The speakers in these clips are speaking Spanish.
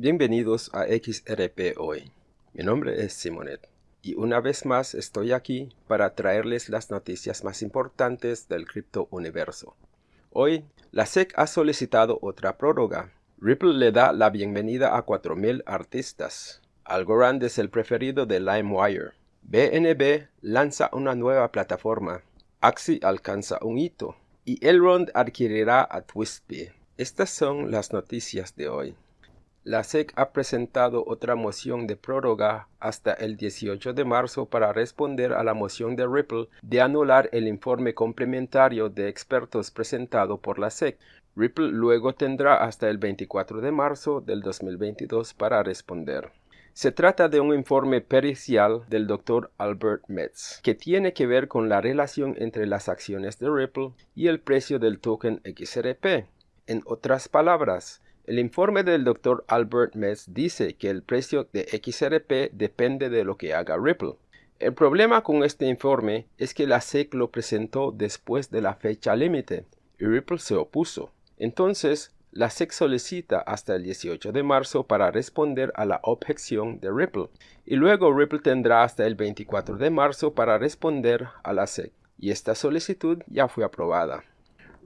Bienvenidos a XRP Hoy. Mi nombre es Simonet y una vez más estoy aquí para traerles las noticias más importantes del cripto universo. Hoy, la SEC ha solicitado otra prórroga. Ripple le da la bienvenida a 4.000 artistas. Algorand es el preferido de LimeWire. BNB lanza una nueva plataforma. Axie alcanza un hito. Y Elrond adquirirá a TwistBee. Estas son las noticias de hoy. La SEC ha presentado otra moción de prórroga hasta el 18 de marzo para responder a la moción de Ripple de anular el informe complementario de expertos presentado por la SEC. Ripple luego tendrá hasta el 24 de marzo del 2022 para responder. Se trata de un informe pericial del Dr. Albert Metz, que tiene que ver con la relación entre las acciones de Ripple y el precio del token XRP. En otras palabras, el informe del Dr. Albert Metz dice que el precio de XRP depende de lo que haga Ripple. El problema con este informe es que la SEC lo presentó después de la fecha límite y Ripple se opuso. Entonces, la SEC solicita hasta el 18 de marzo para responder a la objeción de Ripple y luego Ripple tendrá hasta el 24 de marzo para responder a la SEC y esta solicitud ya fue aprobada.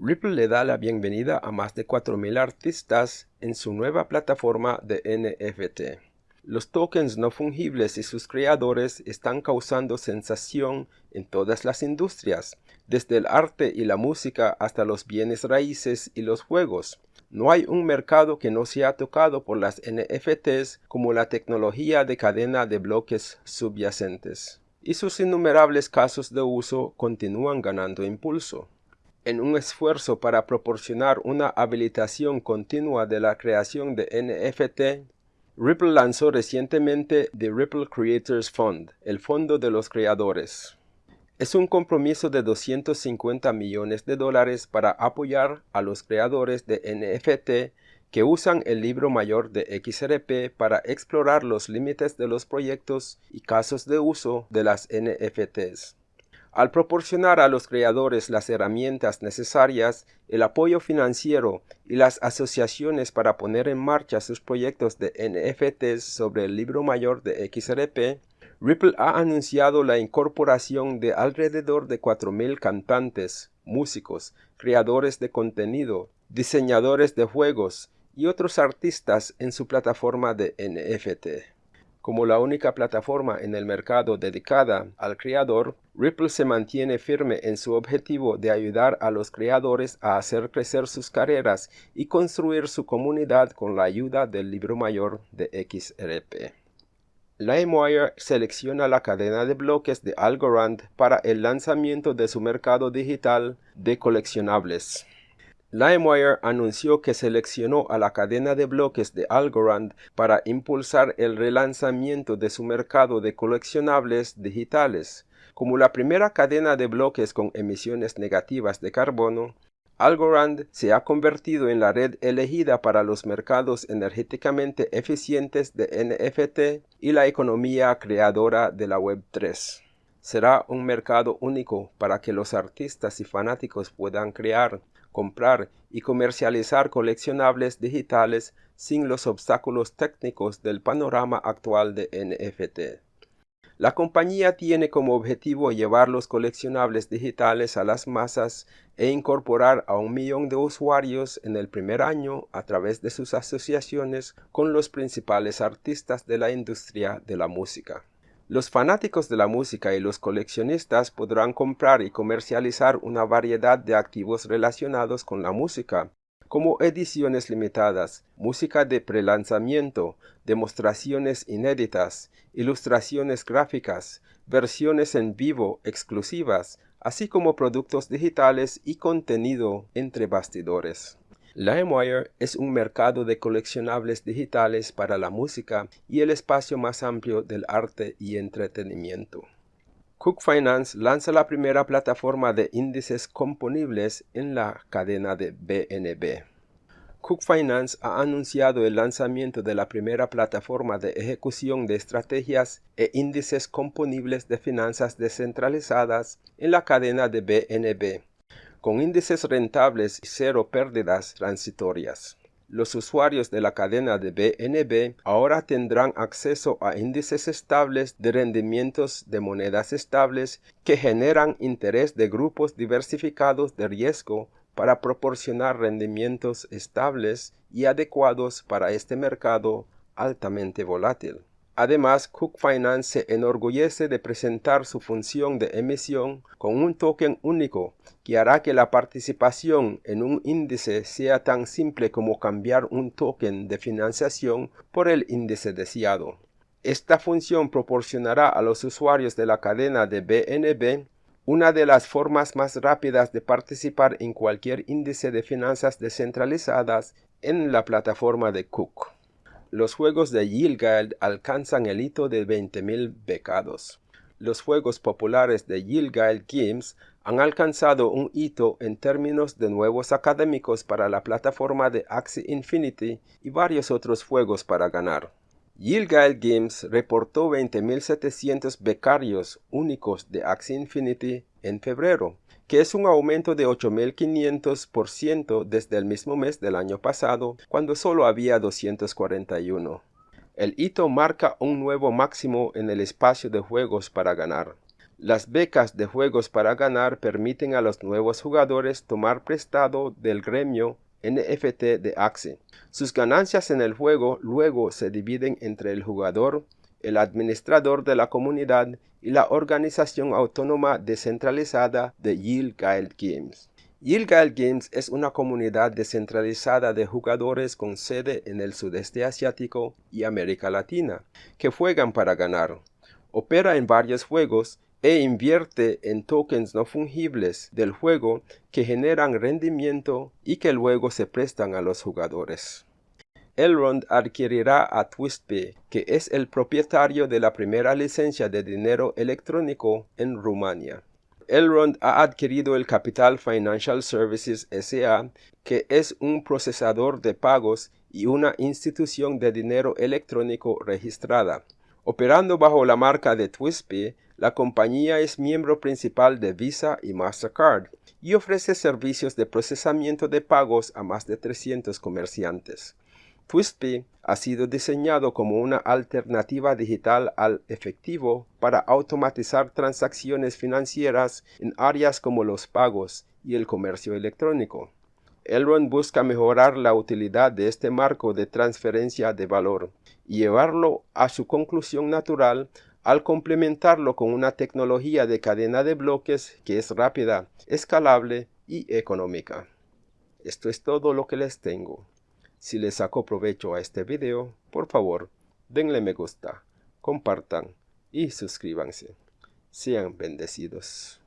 Ripple le da la bienvenida a más de 4.000 artistas en su nueva plataforma de NFT. Los tokens no fungibles y sus creadores están causando sensación en todas las industrias, desde el arte y la música hasta los bienes raíces y los juegos. No hay un mercado que no sea tocado por las NFTs como la tecnología de cadena de bloques subyacentes. Y sus innumerables casos de uso continúan ganando impulso. En un esfuerzo para proporcionar una habilitación continua de la creación de NFT, Ripple lanzó recientemente The Ripple Creators Fund, el fondo de los creadores. Es un compromiso de 250 millones de dólares para apoyar a los creadores de NFT que usan el libro mayor de XRP para explorar los límites de los proyectos y casos de uso de las NFTs. Al proporcionar a los creadores las herramientas necesarias, el apoyo financiero y las asociaciones para poner en marcha sus proyectos de NFTs sobre el libro mayor de XRP, Ripple ha anunciado la incorporación de alrededor de 4.000 cantantes, músicos, creadores de contenido, diseñadores de juegos y otros artistas en su plataforma de NFT. Como la única plataforma en el mercado dedicada al creador, Ripple se mantiene firme en su objetivo de ayudar a los creadores a hacer crecer sus carreras y construir su comunidad con la ayuda del libro mayor de XRP. LimeWire selecciona la cadena de bloques de Algorand para el lanzamiento de su mercado digital de coleccionables. LimeWire anunció que seleccionó a la cadena de bloques de Algorand para impulsar el relanzamiento de su mercado de coleccionables digitales. Como la primera cadena de bloques con emisiones negativas de carbono, Algorand se ha convertido en la red elegida para los mercados energéticamente eficientes de NFT y la economía creadora de la Web3. Será un mercado único para que los artistas y fanáticos puedan crear, comprar y comercializar coleccionables digitales sin los obstáculos técnicos del panorama actual de NFT. La compañía tiene como objetivo llevar los coleccionables digitales a las masas e incorporar a un millón de usuarios en el primer año a través de sus asociaciones con los principales artistas de la industria de la música. Los fanáticos de la música y los coleccionistas podrán comprar y comercializar una variedad de activos relacionados con la música, como ediciones limitadas, música de prelanzamiento, demostraciones inéditas, ilustraciones gráficas, versiones en vivo exclusivas, así como productos digitales y contenido entre bastidores. LimeWire es un mercado de coleccionables digitales para la música y el espacio más amplio del arte y entretenimiento. Cook Finance lanza la primera plataforma de índices componibles en la cadena de BNB. Cook Finance ha anunciado el lanzamiento de la primera plataforma de ejecución de estrategias e índices componibles de finanzas descentralizadas en la cadena de BNB con índices rentables y cero pérdidas transitorias. los usuarios de la cadena de BNB ahora tendrán acceso a índices estables de rendimientos de monedas estables que generan interés de grupos diversificados de riesgo para proporcionar rendimientos estables y adecuados para este mercado altamente volátil. Además, Cook Finance se enorgullece de presentar su función de emisión con un token único que hará que la participación en un índice sea tan simple como cambiar un token de financiación por el índice deseado. Esta función proporcionará a los usuarios de la cadena de BNB una de las formas más rápidas de participar en cualquier índice de finanzas descentralizadas en la plataforma de Cook los juegos de Yilgald alcanzan el hito de 20.000 becados. Los juegos populares de Yilgald Games han alcanzado un hito en términos de nuevos académicos para la plataforma de Axie Infinity y varios otros juegos para ganar. Yilgald Games reportó 20.700 becarios únicos de Axie Infinity en febrero, que es un aumento de 8.500% desde el mismo mes del año pasado, cuando solo había 241. El hito marca un nuevo máximo en el espacio de juegos para ganar. Las becas de juegos para ganar permiten a los nuevos jugadores tomar prestado del gremio NFT de Axie. Sus ganancias en el juego luego se dividen entre el jugador, el administrador de la comunidad y la organización autónoma descentralizada de Yield Guild Games. Yield Guild Games es una comunidad descentralizada de jugadores con sede en el sudeste asiático y América Latina, que juegan para ganar. Opera en varios juegos e invierte en tokens no fungibles del juego que generan rendimiento y que luego se prestan a los jugadores. Elrond adquirirá a TwistPay, que es el propietario de la primera licencia de dinero electrónico en Rumania. Elrond ha adquirido el Capital Financial Services S.A., que es un procesador de pagos y una institución de dinero electrónico registrada. Operando bajo la marca de TwistPay, la compañía es miembro principal de Visa y Mastercard y ofrece servicios de procesamiento de pagos a más de 300 comerciantes. TwistPay ha sido diseñado como una alternativa digital al efectivo para automatizar transacciones financieras en áreas como los pagos y el comercio electrónico. Elrond busca mejorar la utilidad de este marco de transferencia de valor y llevarlo a su conclusión natural al complementarlo con una tecnología de cadena de bloques que es rápida, escalable y económica. Esto es todo lo que les tengo. Si les sacó provecho a este video, por favor, denle me gusta, compartan y suscríbanse. Sean bendecidos.